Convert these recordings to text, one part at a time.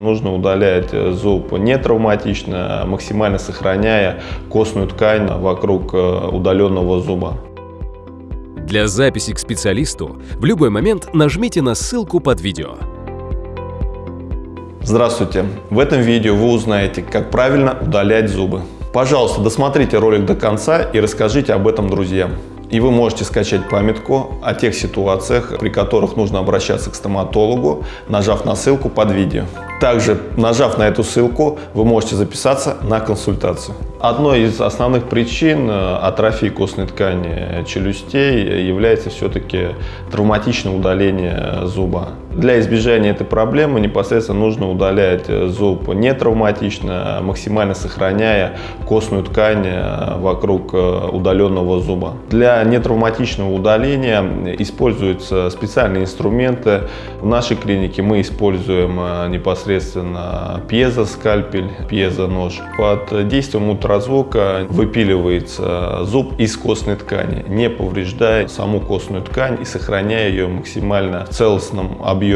Нужно удалять зуб не травматично, максимально сохраняя костную ткань вокруг э, удаленного зуба. Для записи к специалисту в любой момент нажмите на ссылку под видео. Здравствуйте! В этом видео вы узнаете, как правильно удалять зубы. Пожалуйста, досмотрите ролик до конца и расскажите об этом друзьям. И вы можете скачать памятку о тех ситуациях, при которых нужно обращаться к стоматологу, нажав на ссылку под видео. Также, нажав на эту ссылку, вы можете записаться на консультацию. Одной из основных причин э, атрофии костной ткани челюстей является все-таки травматичное удаление зуба. Для избежания этой проблемы непосредственно нужно удалять зуб не травматично, максимально сохраняя костную ткань э, вокруг э, удаленного зуба. Для нетравматичного удаления используются специальные инструменты. В нашей клинике мы используем непосредственно пьезоскальпель, пьезонож. Под действием ультразвука выпиливается зуб из костной ткани, не повреждая саму костную ткань и сохраняя ее максимально в целостном объеме.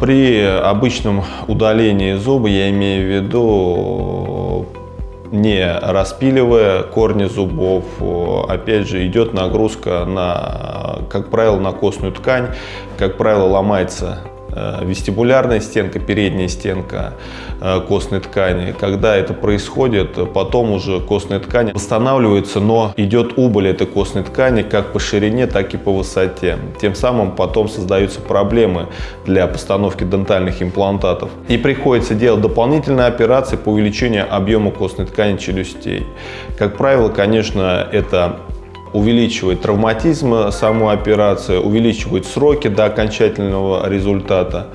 При обычном удалении зуба, я имею в виду не распиливая корни зубов, опять же идет нагрузка на, как правило, на костную ткань, как правило, ломается вестибулярная стенка, передняя стенка э, костной ткани. Когда это происходит, потом уже костная ткань восстанавливается, но идет убыль этой костной ткани как по ширине, так и по высоте. Тем самым потом создаются проблемы для постановки дентальных имплантатов. И приходится делать дополнительные операции по увеличению объема костной ткани челюстей. Как правило, конечно, это увеличивает травматизм саму операцию, увеличивает сроки до окончательного результата.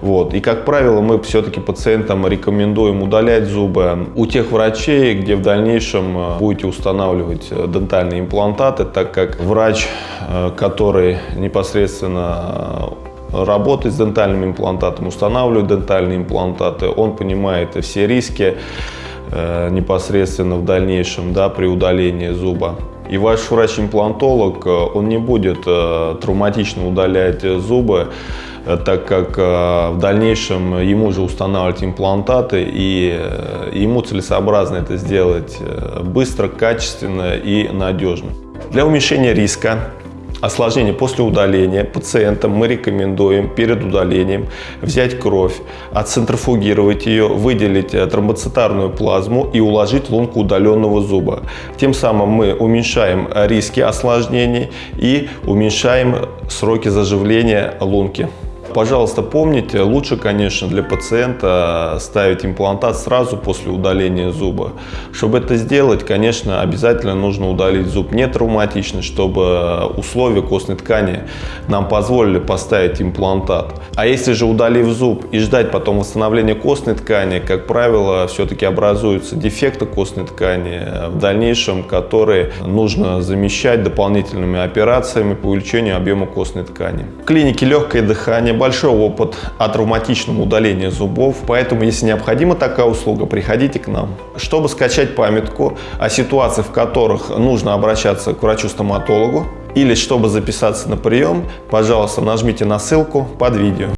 Вот. И, как правило, мы все-таки пациентам рекомендуем удалять зубы у тех врачей, где в дальнейшем э, будете устанавливать э, дентальные имплантаты, так как врач, э, который непосредственно работает с дентальным имплантатом, устанавливает дентальные имплантаты, он понимает все риски непосредственно в дальнейшем да, при удалении зуба. И ваш врач-имплантолог, э, он не будет э, травматично удалять зубы, э, так как в дальнейшем ему же устанавливать имплантаты, и ему целесообразно это сделать быстро, качественно и надежно. Для уменьшения риска осложнение после удаления пациентам мы рекомендуем перед удалением взять кровь, отцентрофугировать ее, выделить э, тромбоцитарную плазму и уложить лунку удаленного зуба. Тем самым мы уменьшаем риски осложнений и уменьшаем сроки заживления лунки. Пожалуйста, помните, лучше, конечно, для пациента ставить имплантат сразу после удаления зуба. Чтобы это сделать, конечно, обязательно нужно удалить зуб не травматично, чтобы условия костной ткани нам позволили поставить имплантат. А если же удалив зуб и ждать потом восстановления костной ткани, как правило, все-таки образуются дефекты костной ткани в дальнейшем, которые нужно замещать дополнительными операциями по увеличению объема костной ткани. В клинике легкое дыхание большой опыт о травматичном удалении зубов, поэтому, если необходима такая услуга, приходите к нам. Чтобы скачать памятку о ситуациях, в которых нужно обращаться к врачу-стоматологу, или чтобы записаться на прием, пожалуйста, нажмите на ссылку под видео.